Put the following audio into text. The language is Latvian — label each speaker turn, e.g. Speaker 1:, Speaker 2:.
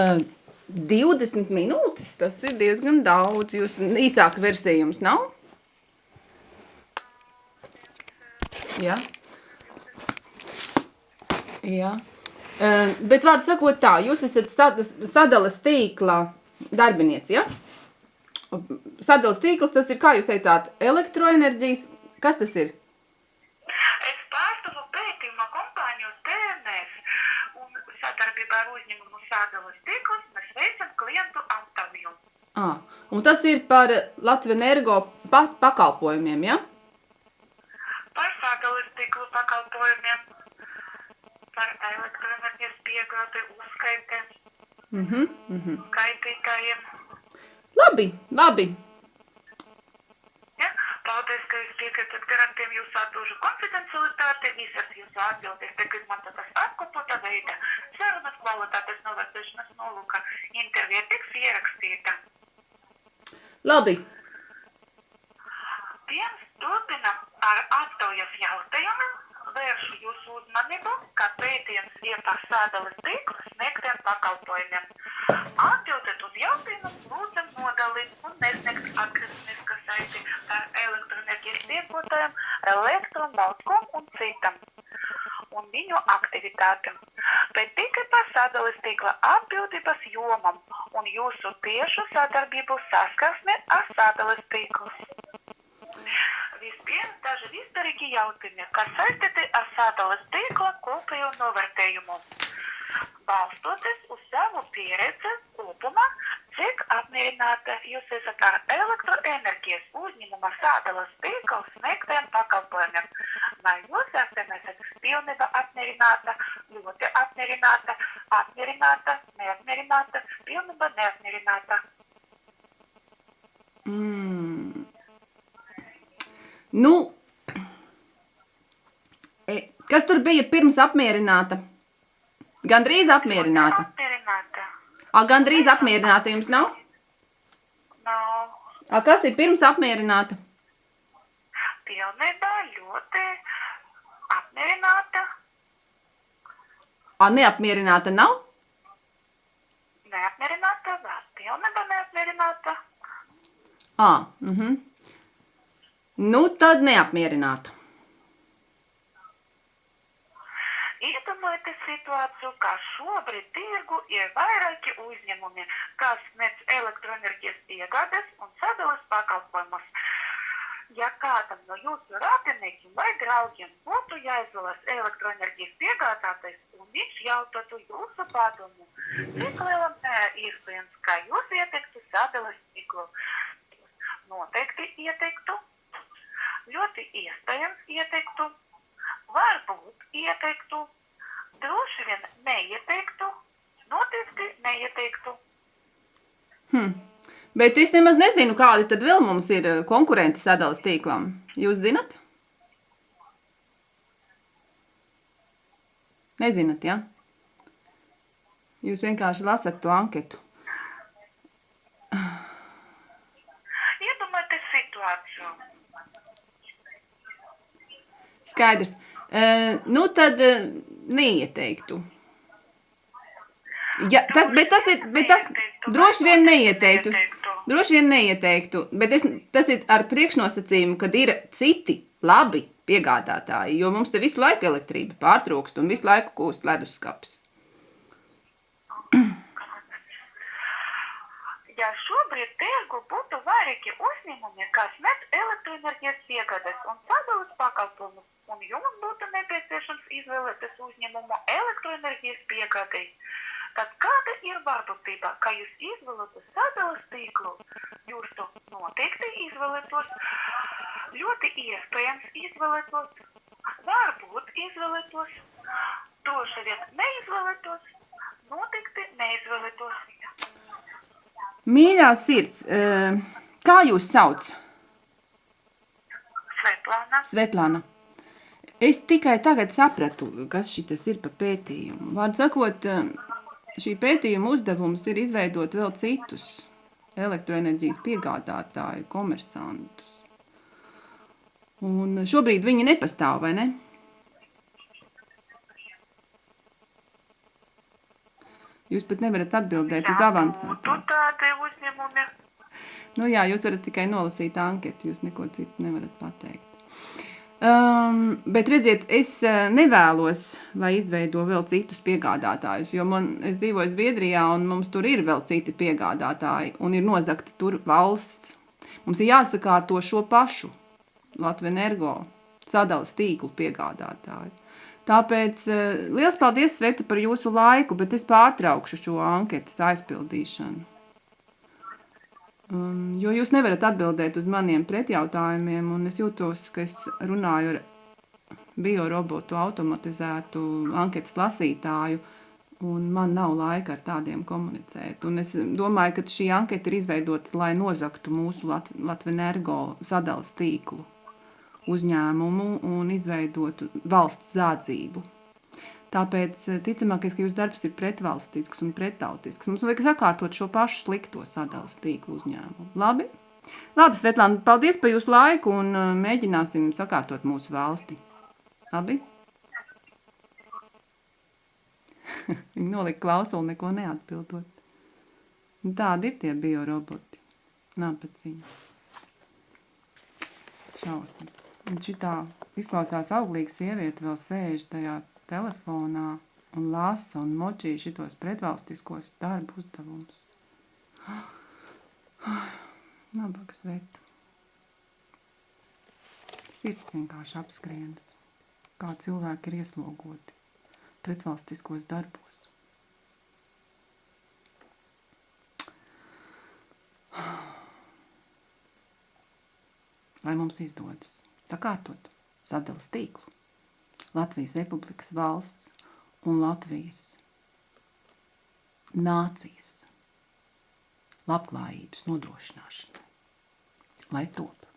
Speaker 1: 20 minūtes, tas ir diezgan daudz. Jūs īsāka versija jums nav? Jā. Jā. Bet vārdu sakot tā, jūs esat sad- sadalas tīkla darbinieci, ja? Sadalas tīkls, tas ir, kā jūs teicāt, elektroenerģijas, kas tas ir?
Speaker 2: Es pārstāvu pētījuma kompāniju TNS un sadarbībā ar uzņēmumu sādalas tīklus mēs veicam klientu aptauju.
Speaker 1: Ah, un tas ir par Latviju energo pa pakalpojumiem, ja?
Speaker 2: Par sādalas tīklu pakalpojumiem, par elektroenerģijas piegādi, uzskaitēm,
Speaker 1: Mhm, mhm.
Speaker 2: skaitītājiem.
Speaker 1: Labi, labi.
Speaker 2: Ja? Paldies, ka jūs piekritat garantiem jūsu atbilžu konfidencialitāti, visas jūsu atbildes tiek izmantotas apkopota veida. Kvalitātes novērtēšanas nolūka intervija tiks ierakstīta.
Speaker 1: Labi.
Speaker 2: Pirms turpinam ar aptaujas jautājumiem, vēršu jūsu uzmanību, ka pētījums par sādalas tīklu sniegtiem pakalpojumiem. Atbildet uz jautājumu lūdzam nodalīt un nesniegt atgrieznisku saiti par elektroenerģijas iegūtājiem, elektron, balskom un citam un viņu aktivitātēm, bet tikai par sadalas tīkla atbildības jomam un jūsu tiešu sadarbību saskarsmi ar sadalas tīklus. Vispirms daži vispārīgi jautājumi, kas saistīti ar sadalas tīkla kopējo novērtējumu. Balstoties uz savu pieredzi kopumā, cik apmierināta jūs esat ar elektroenerģijas uzņēmuma sādalas tīkla sniegtiem pakalpojumiem? Vai jūs esat pilnībā apmierināta, ļoti apmierināta, apmierināta, neapmierināta, pilnībā neapmierināta?
Speaker 1: Mm. Nu, e, kas tur bija pirms apmierināta? Gandrīz apmierināta.
Speaker 2: Apmierināta.
Speaker 1: A, gandrīz apmierināta jums nav?
Speaker 2: Nav.
Speaker 1: A, kas ir pirms apmierināta?
Speaker 2: Pilnībā ļoti apmierināta,
Speaker 1: A, neapmierināta nav?
Speaker 2: neapmierināta, vēl pilnībā neapmierināta.
Speaker 1: A, mhm. Nu, tad neapmierināta.
Speaker 2: Iedomājieties situāciju, kā šobrīd tirgu ir vairāki uzņēmumi, kas sniedz elektroenerģijas iegādes un sadalas pakalpojumus. Ja kādam no jūsu radiniekiem vai draugiem būtu jāizvēlas elektroenerģijas piegādātais un viņš jautātu jūsu padomu, cik lielam iespējams, ka jūs ieteiktu sadalas tīklu? Noteikti ieteiktu, ļoti iespējams ieteiktu, varbūt ieteiktu, droši vien neieteiktu, noteikti neieteiktu.
Speaker 1: Hm. Bet es nemaz nezinu, kādi tad vēl mums ir eh, konkurenti sadalas tīklam. Jūs zinat? Nezināt, ja? Jūs vienkārši lasat to anketu.
Speaker 2: Iedomājieties situāciju.
Speaker 1: Skaidrs. Uh, nu, tad uh, neieteiktu. Ja, tas, bet tas ir, bet tas droši vien neieteiktu. Droši vien neieteiktu, bet es, tas ir ar priekšnosacījumu, kad ir citi labi piegādātāji, jo mums te visu laiku elektrība pārtrūkst un visu laiku kūst leduskapis.
Speaker 2: Ja šobrīd tirgu būtu vairāki uzņēmumi, kas met elektroenerģijas piegādes un sadalas pakalpojumus, un jums būtu nepieciešams izvēlēties uzņēmumu elektroenerģijas piegādei, tad kāda ir varbūtība, ka jūs izvēlaties sadalas tīklu? Jūs to noteikti izvēlētos, ļoti iespējams izvēlētos, varbūt izvēlētos, droši vien neizvēlētos, noteikti neizvēlētos.
Speaker 1: Mīļā sirds, uh, kā jūs sauc?
Speaker 2: Svetlāna.
Speaker 1: Svetlana. Es tikai tagad sapratu, kas šis ir par pētījumu. Vārdu sakot, šī pētījuma uzdevums ir izveidot vēl citus elektroenerģijas piegādātāju, komersantus. Un šobrīd viņi nepastāv, vai ne? Jūs pat nevarat atbildēt uz
Speaker 2: Ja
Speaker 1: avansā.
Speaker 2: būtu tādi uzņēmumi,
Speaker 1: Nu, jā, jūs varat tikai nolasīt anketu, jūs neko citu nevarat pateikt. Um, bet redziet, es uh, nevēlos, lai izveido vēl citus piegādātājus, jo man, es dzīvoju Zviedrijā, un mums tur ir vēl citi piegādātāji, un ir nozagta tur valsts. Mums ir jāsakārto šo pašu Latvijas energo sadalas tīklu piegādātāju. Tāpēc uh, liels paldies, Sveta, par jūsu laiku, bet es pārtraukšu šo anketas aizpildīšanu. Um, jo jūs nevarat atbildēt uz maniem pretjautājumiem, un es jūtos, ka es runāju ar biorobotu, automatizētu anketas lasītāju, un man nav laika ar tādiem komunicēt. Un es domāju, ka šī anketa ir izveidota, lai nozaktu mūsu Lat Latvijas energo sadalas tīklu uzņēmumu un izveidotu valsts zādzību. Tāpēc ticamākais, ka jūsu darbs ir pretvalstisks un pretautisks. Mums vajag sakārtot šo pašu slikto sadalas tīklu uzņēmumu. Labi? Labi, Svetlāna, paldies par jūsu laiku un uh, mēģināsim sakārtot mūsu valsti. Labi? Viņa nolika klausuli, neko neatbildot. Un Tādi ir tie bioroboti. Nāpaciņi. Šausmas. Un šitā izklausās auglīga sieviete vēl sēž tajā telefonā un lasa un močīja šitos pretvalstiskos darbu uzdevumus. Nabaga sveta. Sirds vienkārši apskrienas, kā cilvēki ir ieslogoti pretvalstiskos darbos. Lai mums izdodas sakārtot sadalas tīklu. Latvijas Republikas valsts un Latvijas nācijas labklājības nodrošināšanai, lai top.